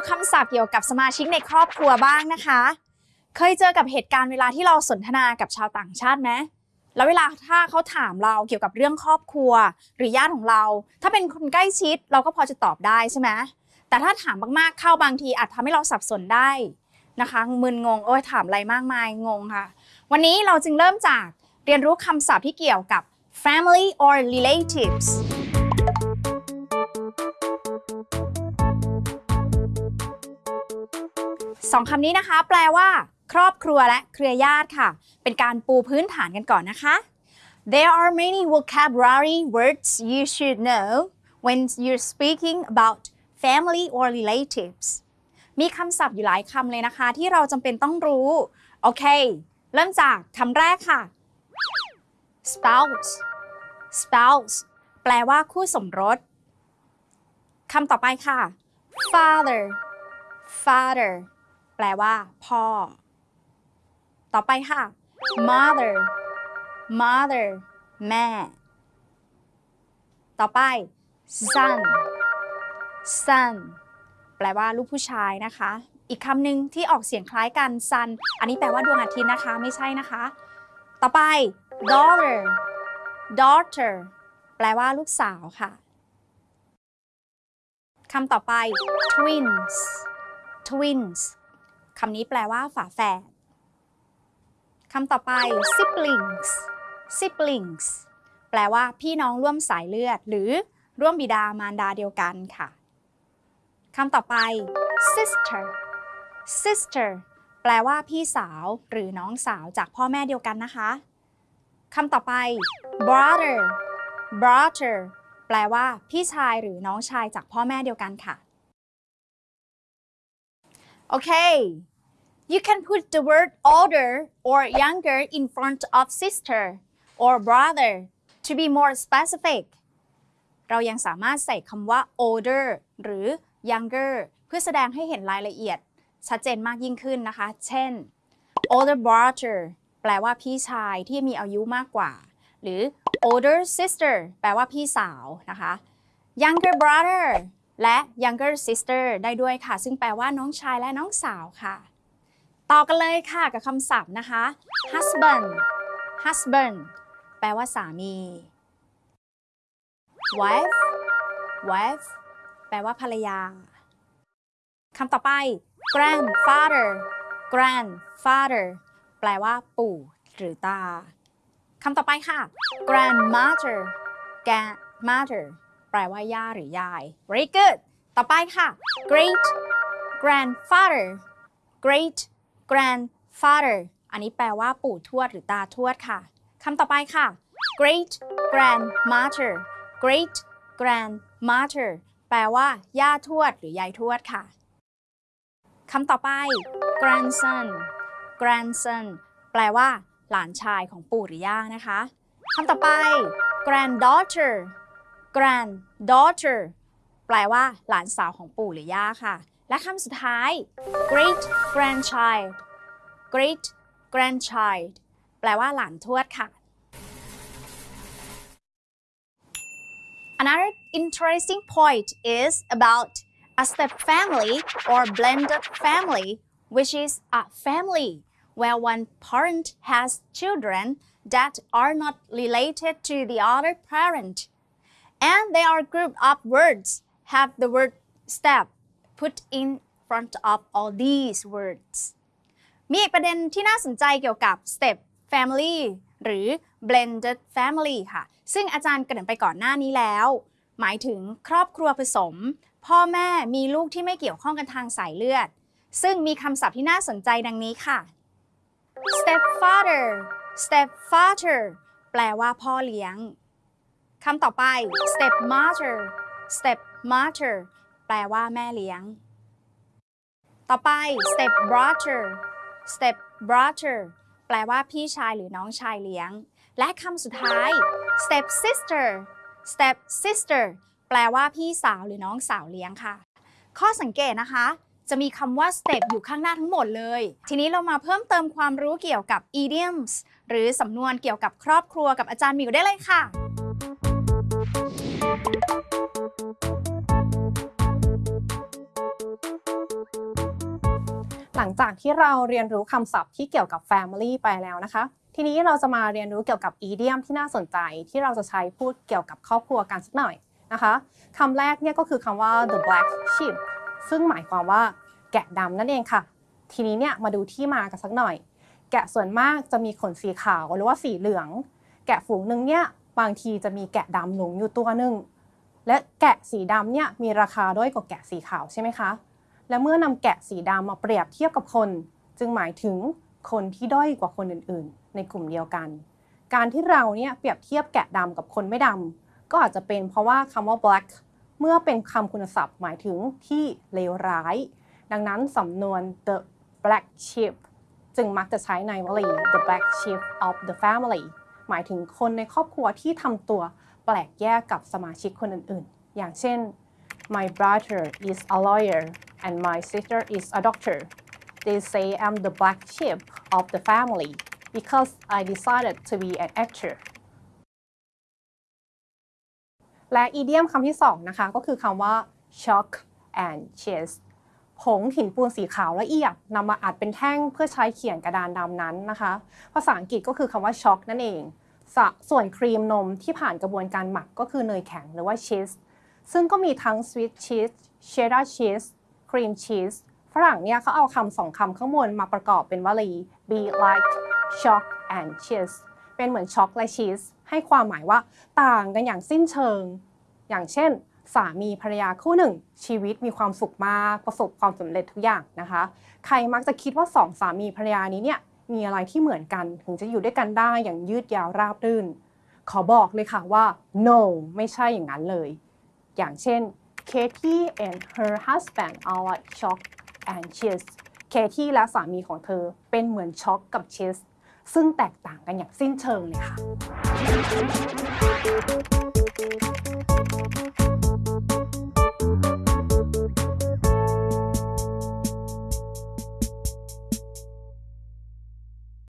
ูคำศัพท์เกี่ยวกับสมาชิกในครอบครัวบ้างนะคะ เคยเจอกับเหตุการณ์เวลาที่เราสนทนากับชาวต่างชาติไหมแล้วเวลาถ้าเขาถามเราเกี่ยวกับเรื่องครอบครัว หรือญาติของเรา ถ้าเป็นคนใกล้ชิดเราก็พอจะตอบได้ใช่ไหมแต่ถ้าถามมากๆเข้าบางทีอาจทำให้เราสับสนได้นะคะมึนงงโอ้ยถามอะไรมากมายงงค่ะ วันนี้เราจึงเริ่มจากเรียนรู้คำศัพท์ที่เกี่ยวกับ family or relatives สองคำนี้นะคะ แปลว่า ครอบครัวและเครือญาติค่ะ เป็นการปูพื้นฐานกันก่อนนะคะ There are many vocabulary words you should know when you're speaking about family or relatives มีคำศัพท์อยู่หลายคำเลยนะคะ ที่เราจำเป็นต้องรู้ โอเค เริ่มจากคำแรกค่ะ spouse spouse แปลว่าคู่สมรสคำต่อไปค่ะ father father แปลว่า พ่อ ต่อไปค่ะ mother mother แม่ ต่อไป son son แปลว่าลูกผู้ชายนะคะ อีกคำหนึ่งที่ออกเสียงคล้ายกัน sun อันนี้แปลว่าดวงอาทิตย์นะคะ ไม่ใช่นะคะ ต่อไป daughter daughter แปลว่าลูกสาวค่ะคำต่อไป twins twins คำนี้แปลว่าฝาแฝดคำต่อไป siblings siblings แปลว่าพี่น้องร่วมสายเลือด หรือร่วมบิดามารดาเดียวกันค่ะคำต่อไป sister sister แปลว่าพี่สาวหรือน้องสาวจากพ่อแม่เดียวกันนะคะคำต่อไป brother brother แปลว่าพี่ชายหรือน้องชายจากพ่อแม่เดียวกันค่ะ Okay you can put the word older or younger in front of sister or brother to be more specific เรายังสามารถใส่คำว่า older หรือ younger เพื่อแสดงให้เห็นรายละเอียด ชัดเจนมากยิ่งขึ้นนะคะ เช่น older brother แปลว่าพี่ชายที่มีอายุมากกว่า หรือ older sister แปลว่าพี่สาวนะคะ younger brother และ younger sister ได้ด้วยค่ะ ซึ่งแปลว่าน้องชายและน้องสาวค่ะ ต่อกันเลยค่ะกับคำศัพท์นะคะ husband husband แปลว่าสามี wife wife แปลว่าภรรยา คำต่อไป grandfather grandfather แปลว่าปู่หรือตา คำต่อไปค่ะ grandmother grandmother แปลว่าย่าหรือยาย very good ต่อไปค่ะ great grandfather great grandfather อันนี้แปลว่าปู่ทวดหรือตาทวดค่ะคำต่อไปค่ะ great grandmother great grandmother แปลว่า ย่าทวดหรือยายทวดค่ะคำต่อไป grandson grandson แปลว่า หลานชายของปู่หรือย่านะคะคำต่อไป granddaughter granddaughter แปลว่า หลานสาวของปู่หรือย่าค่ะ และคำสุดท้าย great grandchild great grandchild แปลว่าหลานทวดค่ะ Another interesting point is about a step family or blended family, which is a family where one parent has children that are not related to the other parent. And they are grouped up words have the word step put in front of all these words มีอีกประเด็นที่น่าสนใจเกี่ยวกับ step family หรือ blended family ค่ะ ซึ่งอาจารย์เกริ่นไปก่อนหน้านี้แล้ว หมายถึงครอบครัวผสม พ่อแม่มีลูกที่ไม่เกี่ยวข้องกันทางสายเลือด ซึ่งมีคำศัพท์ที่น่าสนใจดังนี้ค่ะ stepfather stepfather แปลว่าพ่อเลี้ยงคำต่อไป stepmother stepmother แปลว่าแม่เลี้ยง ต่อไป stepbrother stepbrother แปลว่าพี่ชายหรือน้องชายเลี้ยง และคำสุดท้าย stepsister stepsister แปลว่าพี่สาวหรือน้องสาวเลี้ยงค่ะ ข้อสังเกตนะคะ จะมีคำว่า step อยู่ข้างหน้าทั้งหมดเลย ทีนี้เรามาเพิ่มเติมความรู้เกี่ยวกับ idioms หรือสำนวนเกี่ยวกับครอบครัวกับอาจารย์มิวได้เลยค่ะ จากที่เราเรียนรู้คำศัพท์ที่เกี่ยวกับ family ไปแล้วนะคะ ทีนี้เราจะมาเรียนรู้เกี่ยวกับ idiom ที่น่าสนใจที่เราจะใช้พูดเกี่ยวกับครอบครัวกันสักหน่อยนะคะคำแรกเนี่ยก็คือคำว่า the black sheep ซึ่งหมายความว่าแกะดำนั่นเองค่ะ ทีนี้เนี่ยมาดูที่มากันสักหน่อย แกะส่วนมากจะมีขนสีขาวหรือว่าสีเหลือง แกะฝูงหนึ่งเนี่ยบางทีจะมีแกะดำหลงอยู่ตัวหนึ่งและแกะสีดำเนี่ยมีราคาด้อยกว่าแกะสีขาวใช่ไหมคะ และเมื่อนำแกะสีดำมาเปรียบเทียบกับคน จึงหมายถึงคนที่ด้อยกว่าคนอื่นๆ ในกลุ่มเดียวกัน การที่เราเนี่ยเปรียบเทียบแกะดำกับคนไม่ดำก็อาจจะเป็นเพราะว่าคำว่า black เมื่อเป็นคำคุณศัพท์หมายถึงที่เลวร้าย ดังนั้นสำนวน the black sheep จึงมักจะใช้ในวลี the black sheep of the family หมายถึงคนในครอบครัวที่ทำตัวแปลกแยกกับสมาชิกคนอื่นๆ อย่างเช่น my brother is a lawyer and my sister is a doctor they say I'm the black sheep of the family because I decided to be an actor และอีเดียมคำที่สองนะคะก็คือคำว่า chalk and cheese ผงหินปูนสีขาวละเอียดนำมาอัดเป็นแท่งเพื่อใช้เขียนกระดานดำนั้นนะคะ ภาษาอังกฤษก็คือคำว่า chalk นั่นเองสส่วนครีมนมที่ผ่านกระบวนการหมักก็คือเนยแข็งหรือว่าชีสซึ่งก็มีทั้ง sweet cheese cheddar cheese cream cheese ฝรั่งเนี่ยเขาเอาคำสองคำข้างบนมาประกอบเป็นวลี be like chalk and cheese เป็นเหมือนช็อกและชีสให้ความหมายว่าต่างกันอย่างสิ้นเชิง อย่างเช่น สามีภรรยาคู่หนึ่ง ชีวิตมีความสุขมากประสบความสำเร็จทุกอย่างนะคะ ใครมักจะคิดว่าสองสามีภรรยานี้เนี่ยมีอะไรที่เหมือนกันถึงจะอยู่ด้วยกันได้อย่างยืดยาวราบรื่น ขอบอกเลยค่ะว่า no ไม่ใช่อย่างนั้นเลย อย่างเช่น Katie and her husband are like shocked and cheese เคที่และสามีของเธอเป็นเหมือนช็อกกับเชส ซึ่งแตกต่างกันอย่างสิ้นเชิงเลยค่ะ